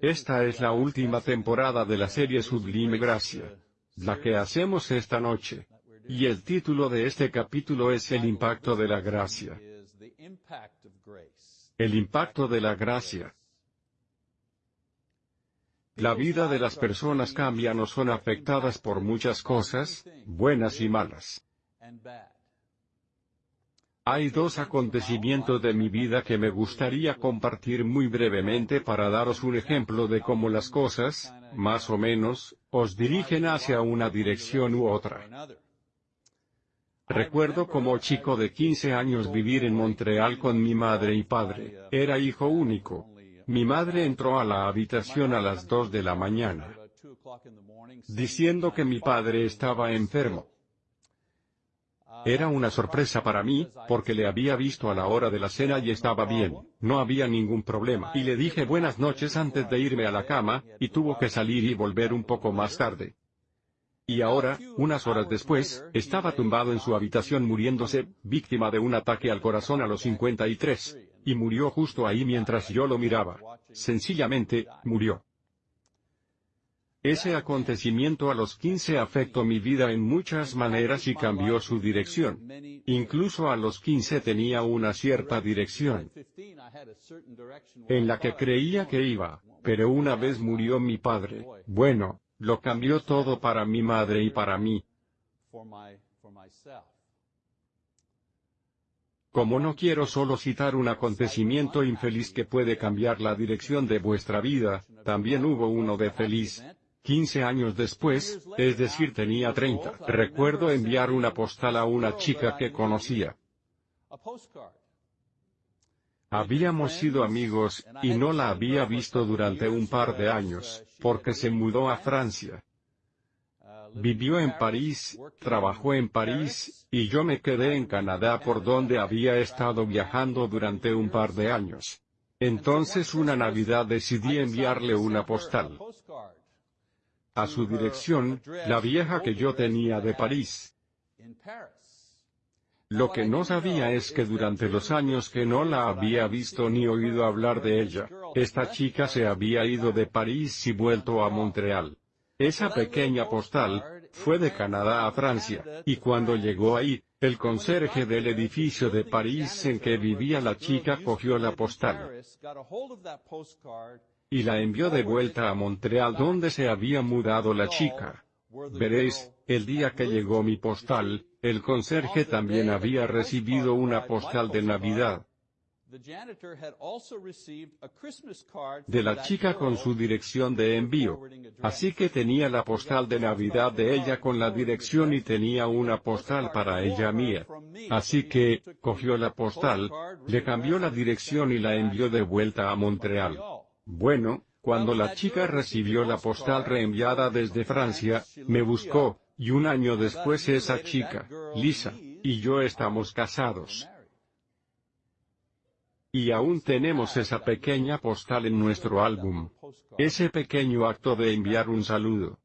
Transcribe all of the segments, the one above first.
Esta es la última temporada de la serie Sublime Gracia. La que hacemos esta noche. Y el título de este capítulo es El impacto de la gracia. El impacto de la gracia. La vida de las personas cambia o son afectadas por muchas cosas, buenas y malas. Hay dos acontecimientos de mi vida que me gustaría compartir muy brevemente para daros un ejemplo de cómo las cosas, más o menos, os dirigen hacia una dirección u otra. Recuerdo como chico de 15 años vivir en Montreal con mi madre y padre, era hijo único, mi madre entró a la habitación a las 2 de la mañana, diciendo que mi padre estaba enfermo. Era una sorpresa para mí, porque le había visto a la hora de la cena y estaba bien, no había ningún problema. Y le dije buenas noches antes de irme a la cama, y tuvo que salir y volver un poco más tarde. Y ahora, unas horas después, estaba tumbado en su habitación muriéndose, víctima de un ataque al corazón a los 53 y murió justo ahí mientras yo lo miraba. Sencillamente, murió. Ese acontecimiento a los 15 afectó mi vida en muchas maneras y cambió su dirección. Incluso a los 15 tenía una cierta dirección en la que creía que iba, pero una vez murió mi padre, bueno, lo cambió todo para mi madre y para mí. Como no quiero solo citar un acontecimiento infeliz que puede cambiar la dirección de vuestra vida, también hubo uno de feliz. 15 años después, es decir tenía 30, recuerdo enviar una postal a una chica que conocía. Habíamos sido amigos, y no la había visto durante un par de años, porque se mudó a Francia. Vivió en París, trabajó en París, y yo me quedé en Canadá por donde había estado viajando durante un par de años. Entonces una Navidad decidí enviarle una postal. A su dirección, la vieja que yo tenía de París. Lo que no sabía es que durante los años que no la había visto ni oído hablar de ella, esta chica se había ido de París y vuelto a Montreal. Esa pequeña postal, fue de Canadá a Francia, y cuando llegó ahí, el conserje del edificio de París en que vivía la chica cogió la postal y la envió de vuelta a Montreal donde se había mudado la chica. Veréis, el día que llegó mi postal, el conserje también había recibido una postal de Navidad de la chica con su dirección de envío. Así que tenía la postal de Navidad de ella con la dirección y tenía una postal para ella mía. Así que, cogió la postal, le cambió la dirección y la envió de vuelta a Montreal. Bueno, cuando la chica recibió la postal reenviada desde Francia, me buscó, y un año después esa chica, Lisa, y yo estamos casados. Y aún tenemos esa pequeña postal en nuestro álbum. Ese pequeño acto de enviar un saludo.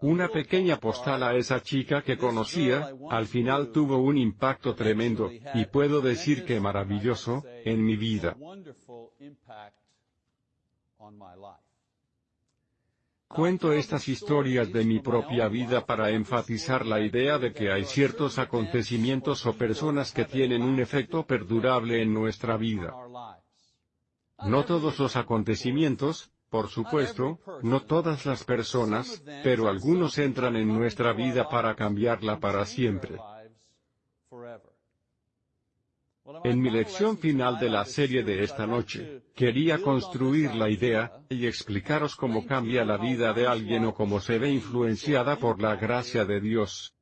Una pequeña postal a esa chica que conocía, al final tuvo un impacto tremendo, y puedo decir que maravilloso, en mi vida. Cuento estas historias de mi propia vida para enfatizar la idea de que hay ciertos acontecimientos o personas que tienen un efecto perdurable en nuestra vida. No todos los acontecimientos, por supuesto, no todas las personas, pero algunos entran en nuestra vida para cambiarla para siempre. En mi lección final de la serie de esta noche, quería construir la idea, y explicaros cómo cambia la vida de alguien o cómo se ve influenciada por la gracia de Dios.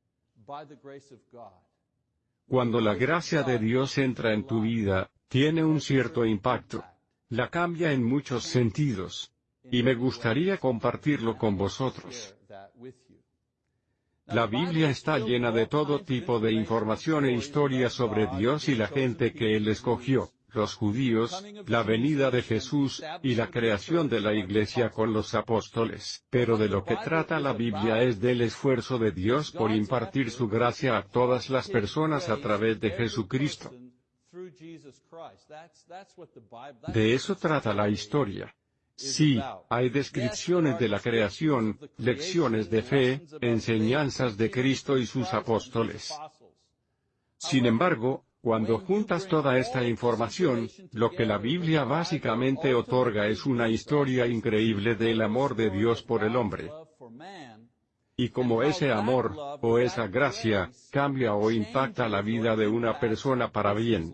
Cuando la gracia de Dios entra en tu vida, tiene un cierto impacto. La cambia en muchos sentidos. Y me gustaría compartirlo con vosotros. La Biblia está llena de todo tipo de información e historia sobre Dios y la gente que Él escogió, los judíos, la venida de Jesús, y la creación de la iglesia con los apóstoles. Pero de lo que trata la Biblia es del esfuerzo de Dios por impartir su gracia a todas las personas a través de Jesucristo. De eso trata la historia. Sí, hay descripciones de la creación, lecciones de fe, enseñanzas de Cristo y sus apóstoles. Sin embargo, cuando juntas toda esta información, lo que la Biblia básicamente otorga es una historia increíble del amor de Dios por el hombre. Y como ese amor, o esa gracia, cambia o impacta la vida de una persona para bien.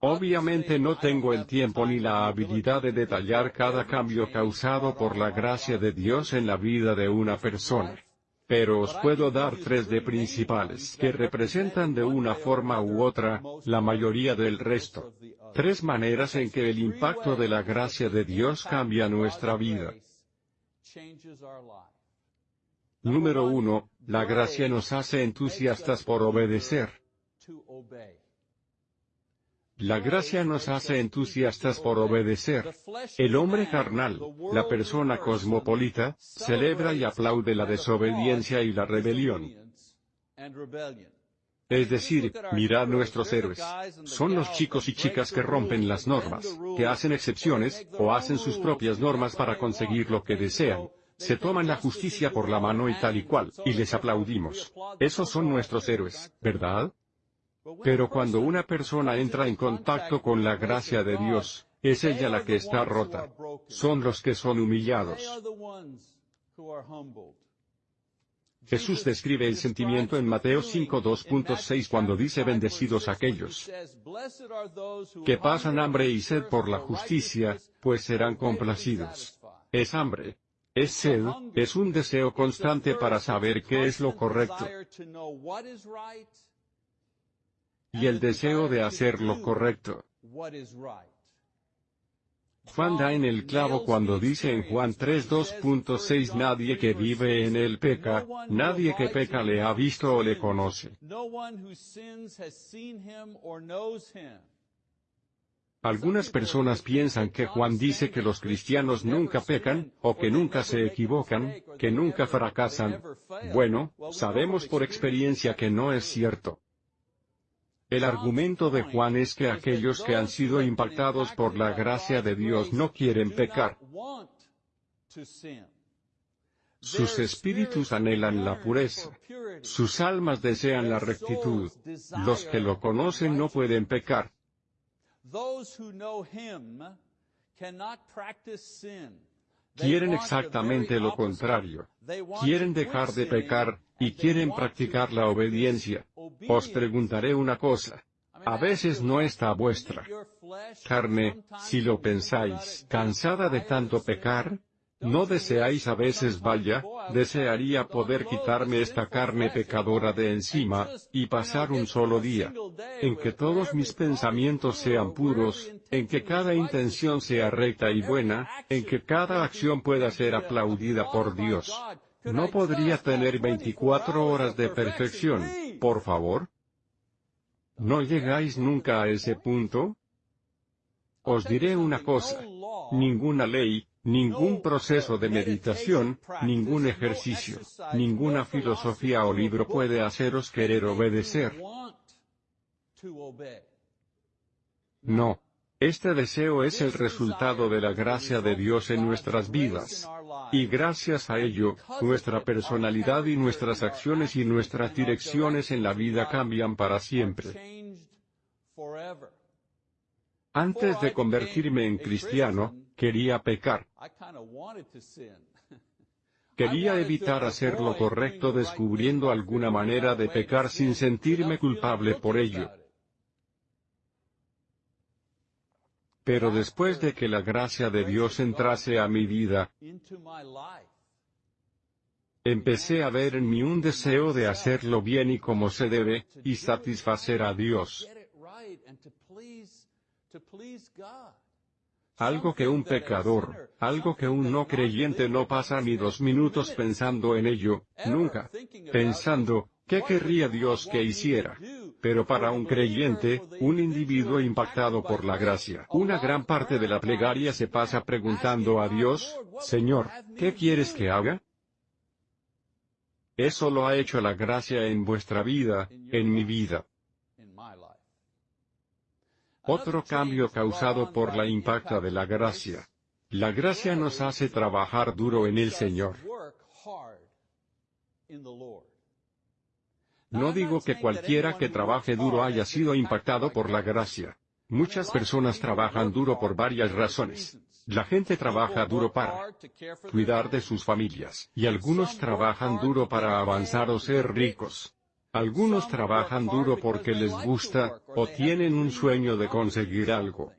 Obviamente no tengo el tiempo ni la habilidad de detallar cada cambio causado por la gracia de Dios en la vida de una persona. Pero os puedo dar tres de principales que representan de una forma u otra, la mayoría del resto. Tres maneras en que el impacto de la gracia de Dios cambia nuestra vida. Número 1. La gracia nos hace entusiastas por obedecer. La gracia nos hace entusiastas por obedecer. El hombre carnal, la persona cosmopolita, celebra y aplaude la desobediencia y la rebelión. Es decir, mirad nuestros héroes. Son los chicos y chicas que rompen las normas, que hacen excepciones, o hacen sus propias normas para conseguir lo que desean. Se toman la justicia por la mano y tal y cual, y les aplaudimos. Esos son nuestros héroes, ¿verdad? Pero cuando una persona entra en contacto con la gracia de Dios, es ella la que está rota. Son los que son humillados. Jesús describe el sentimiento en Mateo 5.2.6 cuando dice bendecidos aquellos que pasan hambre y sed por la justicia, pues serán complacidos. Es hambre. Es sed, es un deseo constante para saber qué es lo correcto y el deseo de hacer lo correcto. Juan da en el clavo cuando dice en Juan 3.2.6 nadie que vive en él peca, nadie que peca le ha visto o le conoce. Algunas personas piensan que Juan dice que los cristianos nunca pecan, o que nunca se equivocan, que nunca fracasan. Bueno, sabemos por experiencia que no es cierto. El argumento de Juan es que aquellos que han sido impactados por la gracia de Dios no quieren pecar. Sus espíritus anhelan la pureza. Sus almas desean la rectitud. Los que lo conocen no pueden pecar. Quieren exactamente lo contrario. Quieren dejar de pecar, y quieren practicar la obediencia. Os preguntaré una cosa. A veces no está vuestra carne, si lo pensáis, cansada de tanto pecar, ¿No deseáis a veces vaya, desearía poder quitarme esta carne pecadora de encima, y pasar un solo día en que todos mis pensamientos sean puros, en que cada intención sea recta y buena, en que cada acción pueda ser aplaudida por Dios? ¿No podría tener 24 horas de perfección, por favor? ¿No llegáis nunca a ese punto? Os diré una cosa. Ninguna ley, ningún proceso de meditación, ningún ejercicio, ninguna filosofía o libro puede haceros querer obedecer. No. Este deseo es el resultado de la gracia de Dios en nuestras vidas. Y gracias a ello, nuestra personalidad y nuestras acciones y nuestras direcciones en la vida cambian para siempre. Antes de convertirme en cristiano, quería pecar. Quería evitar hacer lo correcto descubriendo alguna manera de pecar sin sentirme culpable por ello. Pero después de que la gracia de Dios entrase a mi vida, empecé a ver en mí un deseo de hacerlo bien y como se debe, y satisfacer a Dios. Algo que un pecador, algo que un no creyente no pasa ni dos minutos pensando en ello, nunca. Pensando, ¿qué querría Dios que hiciera? Pero para un creyente, un individuo impactado por la gracia, una gran parte de la plegaria se pasa preguntando a Dios, Señor, ¿qué quieres que haga? Eso lo ha hecho la gracia en vuestra vida, en mi vida. Otro cambio causado por la impacta de la gracia. La gracia nos hace trabajar duro en el Señor. No digo que cualquiera que trabaje duro haya sido impactado por la gracia. Muchas personas trabajan duro por varias razones. La gente trabaja duro para cuidar de sus familias, y algunos trabajan duro para avanzar o ser ricos. Algunos trabajan duro porque les gusta, o tienen un sueño de conseguir algo.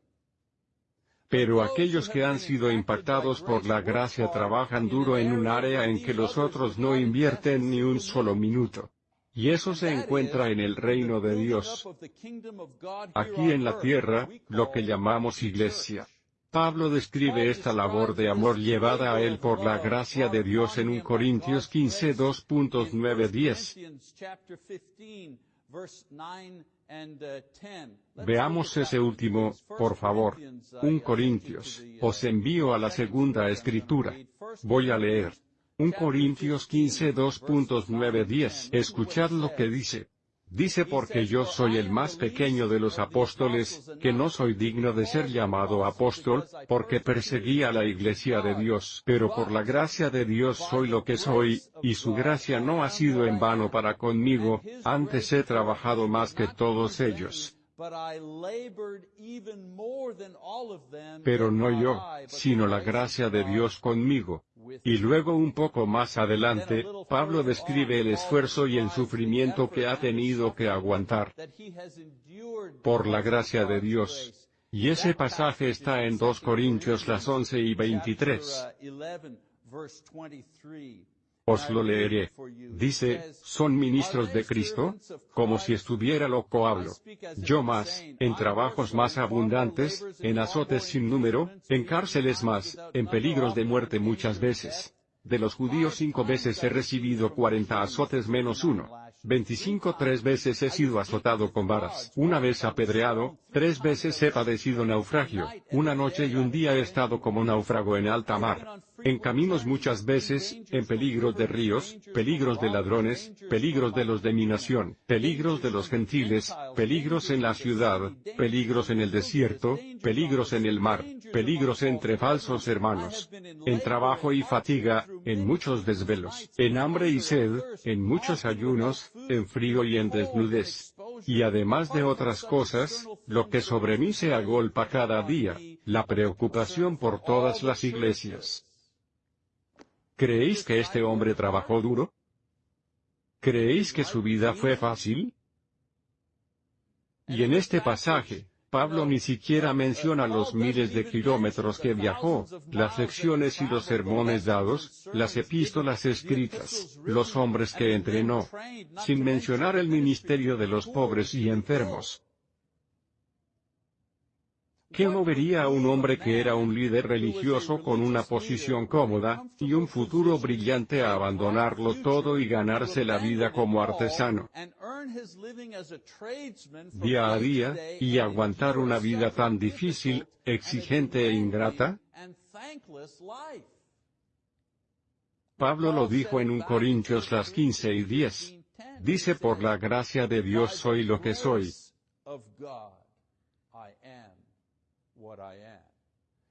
Pero aquellos que han sido impactados por la gracia trabajan duro en un área en que los otros no invierten ni un solo minuto. Y eso se encuentra en el reino de Dios. Aquí en la tierra, lo que llamamos iglesia. Pablo describe esta labor de amor llevada a él por la gracia de Dios en 1 Corintios 15 2.9-10. Veamos ese último, por favor. 1 Corintios, os envío a la segunda escritura. Voy a leer. 1 Corintios 15 2.9-10. Escuchad lo que dice. Dice porque yo soy el más pequeño de los apóstoles, que no soy digno de ser llamado apóstol, porque perseguí a la iglesia de Dios. Pero por la gracia de Dios soy lo que soy, y su gracia no ha sido en vano para conmigo, antes he trabajado más que todos ellos. Pero no yo, sino la gracia de Dios conmigo. Y luego un poco más adelante, Pablo describe el esfuerzo y el sufrimiento que ha tenido que aguantar por la gracia de Dios. Y ese pasaje está en 2 Corintios las 11 y 23. Os lo leeré. Dice, ¿son ministros de Cristo? Como si estuviera loco hablo. Yo más, en trabajos más abundantes, en azotes sin número, en cárceles más, en peligros de muerte muchas veces. De los judíos cinco veces he recibido cuarenta azotes menos uno. Veinticinco tres veces he sido azotado con varas, una vez apedreado, tres veces he padecido naufragio, una noche y un día he estado como náufrago en alta mar. En caminos muchas veces, en peligros de ríos, peligros de ladrones, peligros de los de mi nación, peligros de los gentiles, peligros en la ciudad, peligros en el desierto, peligros en el mar, peligros entre falsos hermanos. En trabajo y fatiga, en muchos desvelos, en hambre y sed, en muchos ayunos, en frío y en desnudez. Y además de otras cosas, lo que sobre mí se agolpa cada día, la preocupación por todas las iglesias. ¿Creéis que este hombre trabajó duro? ¿Creéis que su vida fue fácil? Y en este pasaje, Pablo ni siquiera menciona los miles de kilómetros que viajó, las lecciones y los sermones dados, las epístolas escritas, los hombres que entrenó, sin mencionar el ministerio de los pobres y enfermos, ¿Qué movería a un hombre que era un líder religioso con una posición cómoda, y un futuro brillante a abandonarlo todo y ganarse la vida como artesano? Día a día, y aguantar una vida tan difícil, exigente e ingrata? Pablo lo dijo en un Corintios las 15 y 10. Dice por la gracia de Dios soy lo que soy.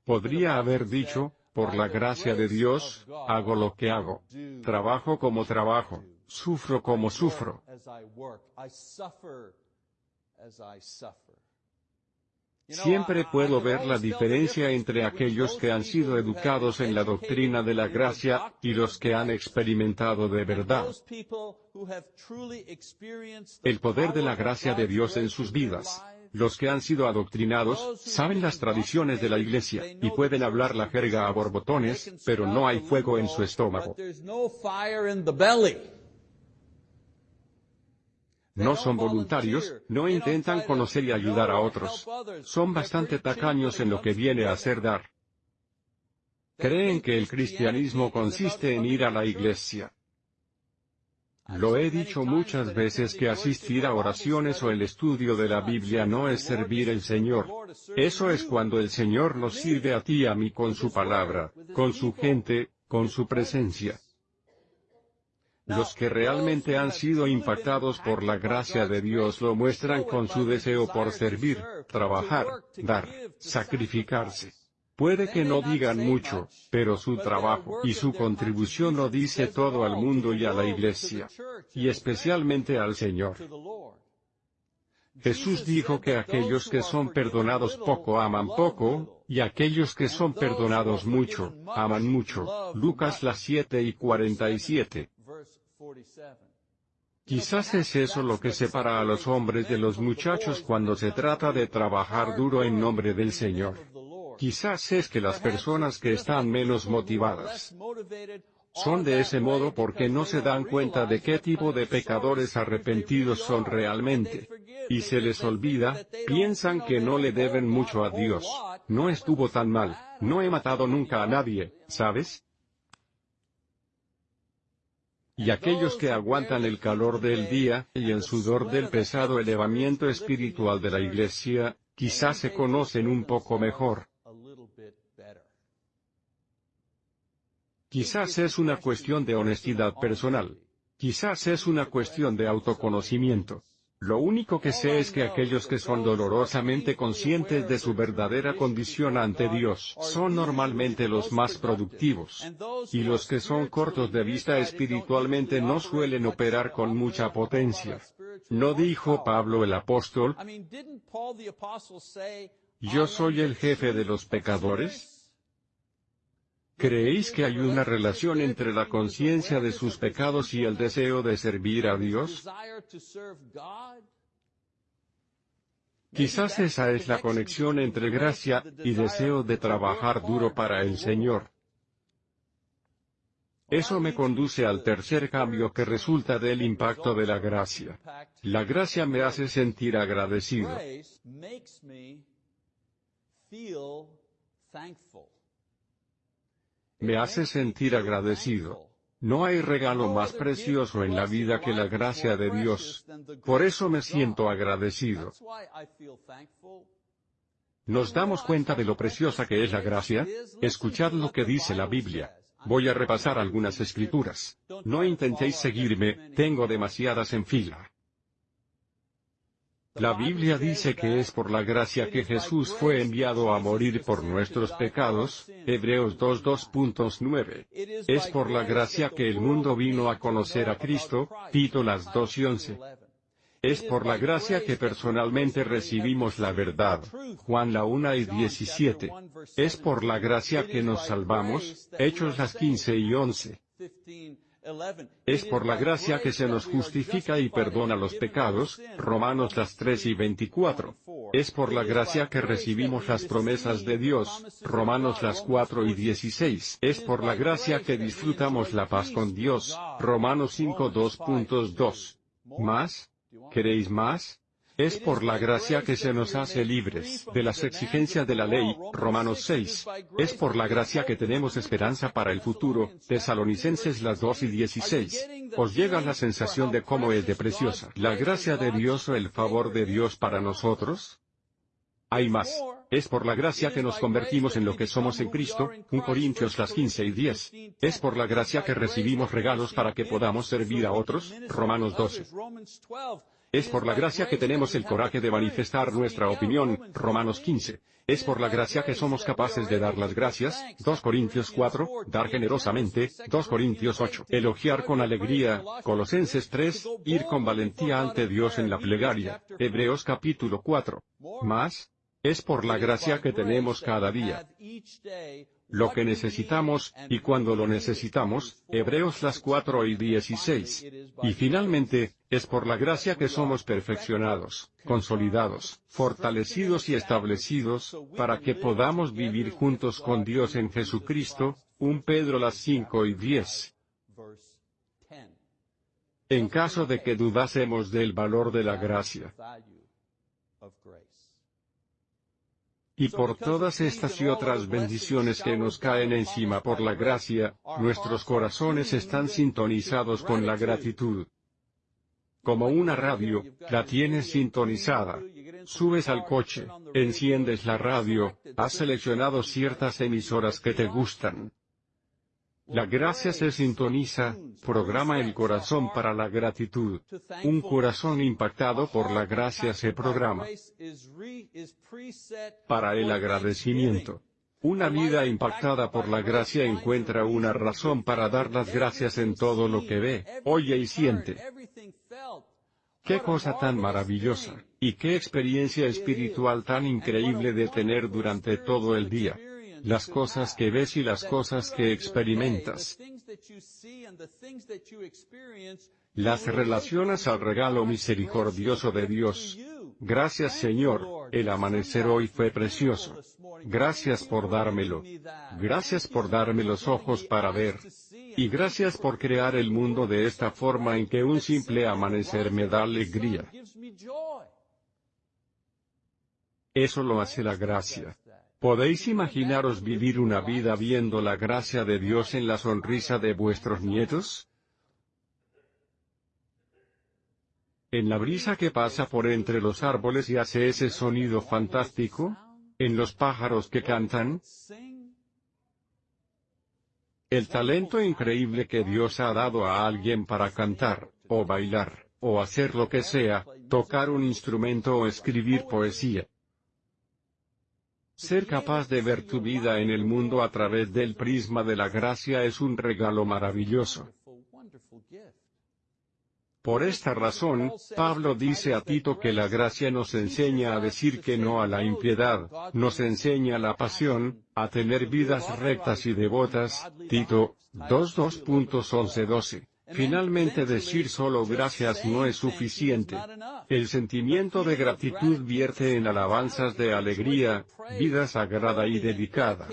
Podría haber dicho, por la gracia de Dios, hago lo que hago. Trabajo como trabajo. Sufro como sufro. Siempre puedo ver la diferencia entre aquellos que han sido educados en la doctrina de la gracia, y los que han experimentado de verdad el poder de la gracia de Dios en sus vidas. Los que han sido adoctrinados, saben las tradiciones de la iglesia, y pueden hablar la jerga a borbotones, pero no hay fuego en su estómago. No son voluntarios, no intentan conocer y ayudar a otros. Son bastante tacaños en lo que viene a ser dar. Creen que el cristianismo consiste en ir a la iglesia. Lo he dicho muchas veces que asistir a oraciones o el estudio de la Biblia no es servir al Señor. Eso es cuando el Señor nos sirve a ti y a mí con su palabra, con su gente, con su presencia. Los que realmente han sido impactados por la gracia de Dios lo muestran con su deseo por servir, trabajar, dar, sacrificarse. Puede que no digan mucho, pero su trabajo y su contribución lo dice todo al mundo y a la iglesia. Y especialmente al Señor. Jesús dijo que aquellos que son perdonados poco aman poco, y aquellos que son perdonados mucho, aman mucho. Lucas las 7 y 47. Quizás es eso lo que separa a los hombres de los muchachos cuando se trata de trabajar duro en nombre del Señor. Quizás es que las personas que están menos motivadas son de ese modo porque no se dan cuenta de qué tipo de pecadores arrepentidos son realmente. Y se les olvida, piensan que no le deben mucho a Dios. No estuvo tan mal, no he matado nunca a nadie, ¿sabes? Y aquellos que aguantan el calor del día, y el sudor del pesado elevamiento espiritual de la iglesia, quizás se conocen un poco mejor. Quizás es una cuestión de honestidad personal. Quizás es una cuestión de autoconocimiento. Lo único que sé es que aquellos que son dolorosamente conscientes de su verdadera condición ante Dios son normalmente los más productivos. Y los que son cortos de vista espiritualmente no suelen operar con mucha potencia. ¿No dijo Pablo el apóstol? ¿Yo soy el jefe de los pecadores? ¿Creéis que hay una relación entre la conciencia de sus pecados y el deseo de servir a Dios? Quizás esa es la conexión entre gracia y deseo de trabajar duro para el Señor. Eso me conduce al tercer cambio que resulta del impacto de la gracia. La gracia me hace sentir agradecido me hace sentir agradecido. No hay regalo más precioso en la vida que la gracia de Dios. Por eso me siento agradecido. ¿Nos damos cuenta de lo preciosa que es la gracia? Escuchad lo que dice la Biblia. Voy a repasar algunas escrituras. No intentéis seguirme, tengo demasiadas en fila. La Biblia dice que es por la gracia que Jesús fue enviado a morir por nuestros pecados, Hebreos 2.2.9. Es por la gracia que el mundo vino a conocer a Cristo, Tito las 2 y 11. Es por la gracia que personalmente recibimos la verdad, Juan la 1 y 17. Es por la gracia que nos salvamos, Hechos las 15 y 11. Es por la gracia que se nos justifica y perdona los pecados, Romanos las 3 y 24. Es por la gracia que recibimos las promesas de Dios, Romanos las 4 y 16. Es por la gracia que disfrutamos la paz con Dios, Romanos 5 2.2. ¿Más? ¿Queréis más? Es por la gracia que se nos hace libres de las exigencias de la ley, Romanos 6. Es por la gracia que tenemos esperanza para el futuro, Tesalonicenses las 2 y 16. Os llega la sensación de cómo es de preciosa la gracia de Dios o el favor de Dios para nosotros. Hay más. Es por la gracia que nos convertimos en lo que somos en Cristo, 1 Corintios las 15 y 10. Es por la gracia que recibimos regalos para que podamos servir a otros, Romanos 12. Es por la gracia que tenemos el coraje de manifestar nuestra opinión, Romanos 15. Es por la gracia que somos capaces de dar las gracias, 2 Corintios 4, dar generosamente, 2 Corintios 8, elogiar con alegría, Colosenses 3, ir con valentía ante Dios en la plegaria, Hebreos capítulo 4. Más, es por la gracia que tenemos cada día lo que necesitamos, y cuando lo necesitamos, Hebreos las 4 y 16. Y finalmente, es por la gracia que somos perfeccionados, consolidados, fortalecidos y establecidos, para que podamos vivir juntos con Dios en Jesucristo, 1 Pedro las 5 y 10. En caso de que dudásemos del valor de la gracia, y por todas estas y otras bendiciones que nos caen encima por la gracia, nuestros corazones están sintonizados con la gratitud. Como una radio, la tienes sintonizada. Subes al coche, enciendes la radio, has seleccionado ciertas emisoras que te gustan. La gracia se sintoniza, programa el corazón para la gratitud. Un corazón impactado por la gracia se programa para el agradecimiento. Una vida impactada por la gracia encuentra una razón para dar las gracias en todo lo que ve, oye y siente. Qué cosa tan maravillosa, y qué experiencia espiritual tan increíble de tener durante todo el día las cosas que ves y las cosas que experimentas. Las relacionas al regalo misericordioso de Dios. Gracias Señor, el amanecer hoy fue precioso. Gracias por dármelo. Gracias por darme los ojos para ver. Y gracias por crear el mundo de esta forma en que un simple amanecer me da alegría. Eso lo hace la gracia. ¿Podéis imaginaros vivir una vida viendo la gracia de Dios en la sonrisa de vuestros nietos? En la brisa que pasa por entre los árboles y hace ese sonido fantástico, en los pájaros que cantan, el talento increíble que Dios ha dado a alguien para cantar, o bailar, o hacer lo que sea, tocar un instrumento o escribir poesía. Ser capaz de ver tu vida en el mundo a través del prisma de la gracia es un regalo maravilloso. Por esta razón, Pablo dice a Tito que la gracia nos enseña a decir que no a la impiedad, nos enseña la pasión, a tener vidas rectas y devotas, Tito 2.2.11-12. Finalmente decir solo gracias no es suficiente. El sentimiento de gratitud vierte en alabanzas de alegría, vida sagrada y dedicada.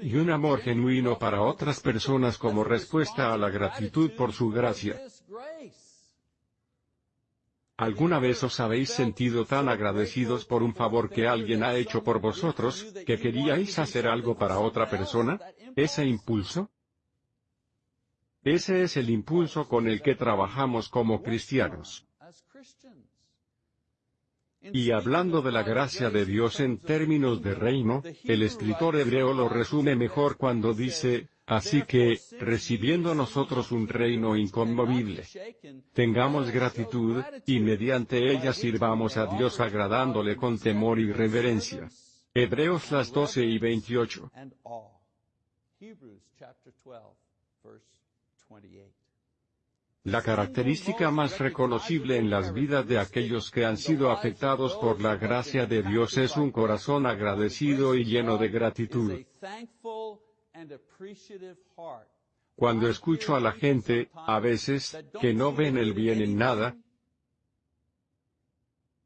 Y un amor genuino para otras personas como respuesta a la gratitud por su gracia. ¿Alguna vez os habéis sentido tan agradecidos por un favor que alguien ha hecho por vosotros, que queríais hacer algo para otra persona? ¿Ese impulso? Ese es el impulso con el que trabajamos como cristianos. Y hablando de la gracia de Dios en términos de reino, el escritor hebreo lo resume mejor cuando dice, así que, recibiendo nosotros un reino inconmovible, tengamos gratitud, y mediante ella sirvamos a Dios agradándole con temor y reverencia. Hebreos las 12 y 28. La característica más reconocible en las vidas de aquellos que han sido afectados por la gracia de Dios es un corazón agradecido y lleno de gratitud. Cuando escucho a la gente, a veces, que no ven el bien en nada,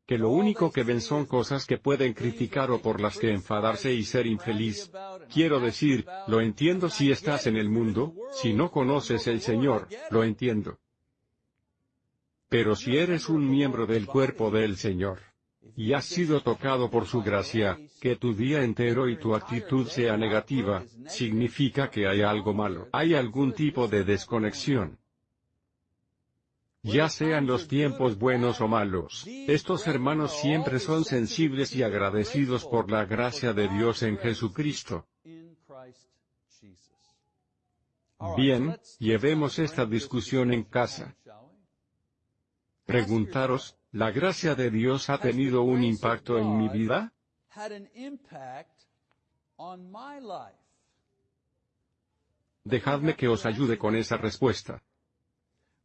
que lo único que ven son cosas que pueden criticar o por las que enfadarse y ser infeliz. Quiero decir, lo entiendo si estás en el mundo, si no conoces el Señor, lo entiendo. Pero si eres un miembro del cuerpo del Señor, y has sido tocado por su gracia, que tu día entero y tu actitud sea negativa, significa que hay algo malo. Hay algún tipo de desconexión ya sean los tiempos buenos o malos. Estos hermanos siempre son sensibles y agradecidos por la gracia de Dios en Jesucristo. Bien, llevemos esta discusión en casa. Preguntaros, ¿la gracia de Dios ha tenido un impacto en mi vida? Dejadme que os ayude con esa respuesta.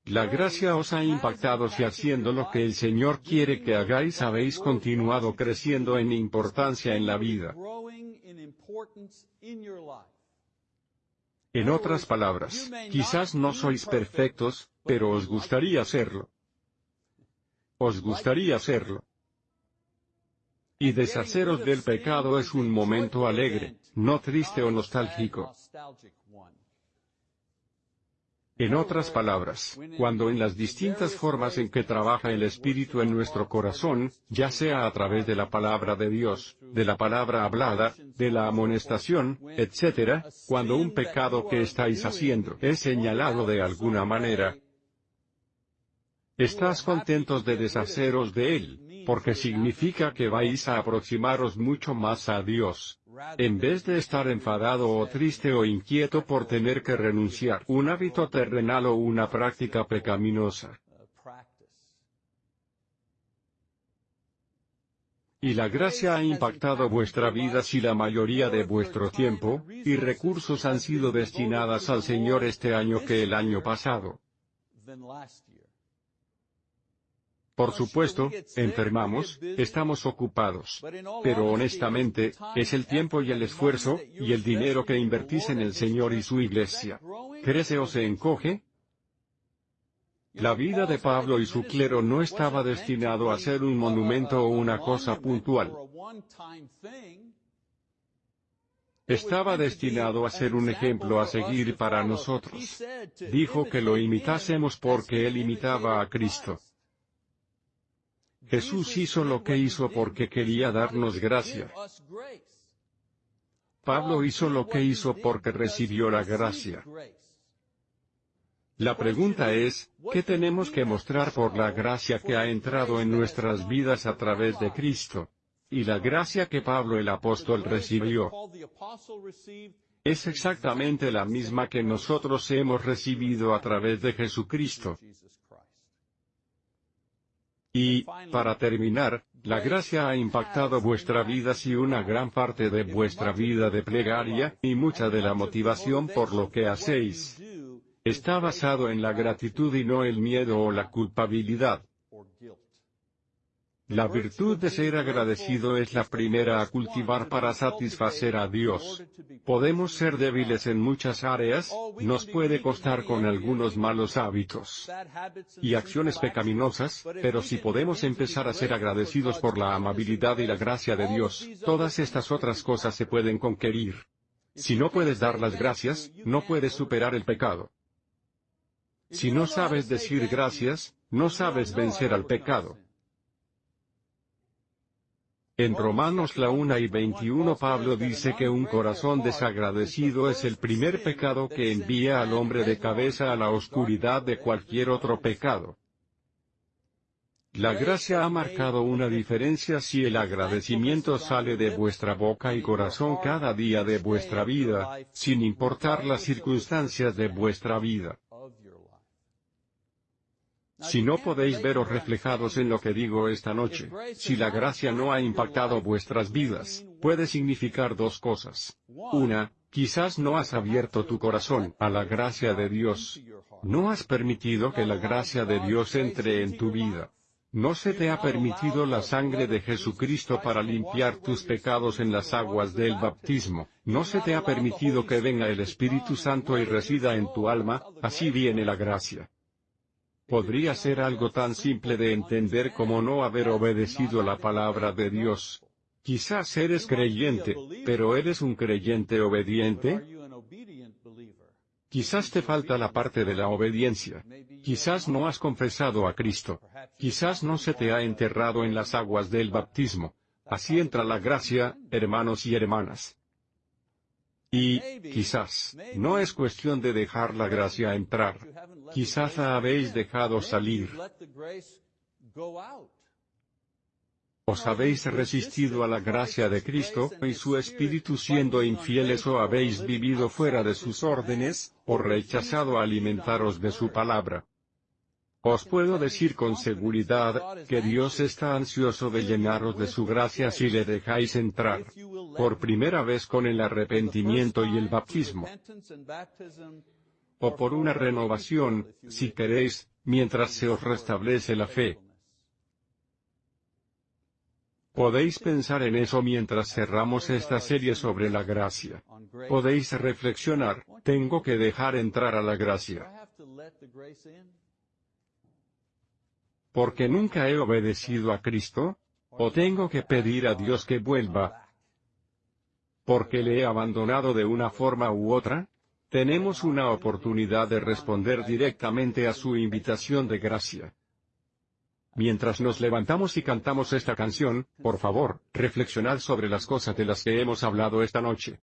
La gracia os ha impactado si haciendo lo que el Señor quiere que hagáis habéis continuado creciendo en importancia en la vida. En otras palabras, quizás no sois perfectos, pero os gustaría serlo. Os gustaría serlo. Y deshaceros del pecado es un momento alegre, no triste o nostálgico. En otras palabras, cuando en las distintas formas en que trabaja el Espíritu en nuestro corazón, ya sea a través de la palabra de Dios, de la palabra hablada, de la amonestación, etc., cuando un pecado que estáis haciendo es señalado de alguna manera, estás contentos de deshaceros de él, porque significa que vais a aproximaros mucho más a Dios. En vez de estar enfadado o triste o inquieto por tener que renunciar un hábito terrenal o una práctica pecaminosa. Y la gracia ha impactado vuestra vida si la mayoría de vuestro tiempo, y recursos han sido destinadas al Señor este año que el año pasado. Por supuesto, enfermamos, estamos ocupados. Pero honestamente, es el tiempo y el esfuerzo, y el dinero que invertís en el Señor y su iglesia. ¿Crece o se encoge? La vida de Pablo y su clero no estaba destinado a ser un monumento o una cosa puntual. Estaba destinado a ser un ejemplo a seguir para nosotros. Dijo que lo imitásemos porque él imitaba a Cristo. Jesús hizo lo que hizo porque quería darnos gracia. Pablo hizo lo que hizo porque recibió la gracia. La pregunta es, ¿qué tenemos que mostrar por la gracia que ha entrado en nuestras vidas a través de Cristo? Y la gracia que Pablo el apóstol recibió es exactamente la misma que nosotros hemos recibido a través de Jesucristo. Y, para terminar, la gracia ha impactado vuestra vida si una gran parte de vuestra vida de plegaria, y mucha de la motivación por lo que hacéis, está basado en la gratitud y no el miedo o la culpabilidad. La virtud de ser agradecido es la primera a cultivar para satisfacer a Dios. Podemos ser débiles en muchas áreas, nos puede costar con algunos malos hábitos y acciones pecaminosas, pero si podemos empezar a ser agradecidos por la amabilidad y la gracia de Dios, todas estas otras cosas se pueden conquerir. Si no puedes dar las gracias, no puedes superar el pecado. Si no sabes decir gracias, no sabes vencer al pecado. En Romanos la 1 y 21 Pablo dice que un corazón desagradecido es el primer pecado que envía al hombre de cabeza a la oscuridad de cualquier otro pecado. La gracia ha marcado una diferencia si el agradecimiento sale de vuestra boca y corazón cada día de vuestra vida, sin importar las circunstancias de vuestra vida. Si no podéis veros reflejados en lo que digo esta noche, si la gracia no ha impactado vuestras vidas, puede significar dos cosas. Una, quizás no has abierto tu corazón a la gracia de Dios. No has permitido que la gracia de Dios entre en tu vida. No se te ha permitido la sangre de Jesucristo para limpiar tus pecados en las aguas del bautismo, no se te ha permitido que venga el Espíritu Santo y resida en tu alma, así viene la gracia. Podría ser algo tan simple de entender como no haber obedecido la palabra de Dios. Quizás eres creyente, pero ¿eres un creyente obediente? Quizás te falta la parte de la obediencia. Quizás no has confesado a Cristo. Quizás no se te ha enterrado en las aguas del bautismo. Así entra la gracia, hermanos y hermanas. Y, quizás, no es cuestión de dejar la gracia entrar. Quizás la habéis dejado salir. ¿Os habéis resistido a la gracia de Cristo y su Espíritu siendo infieles o habéis vivido fuera de sus órdenes, o rechazado alimentaros de su palabra? Os puedo decir con seguridad, que Dios está ansioso de llenaros de su gracia si le dejáis entrar. Por primera vez con el arrepentimiento y el bautismo. O por una renovación, si queréis, mientras se os restablece la fe. Podéis pensar en eso mientras cerramos esta serie sobre la gracia. Podéis reflexionar, tengo que dejar entrar a la gracia. Porque nunca he obedecido a Cristo? ¿O tengo que pedir a Dios que vuelva? ¿Porque le he abandonado de una forma u otra? Tenemos una oportunidad de responder directamente a su invitación de gracia. Mientras nos levantamos y cantamos esta canción, por favor, reflexionad sobre las cosas de las que hemos hablado esta noche.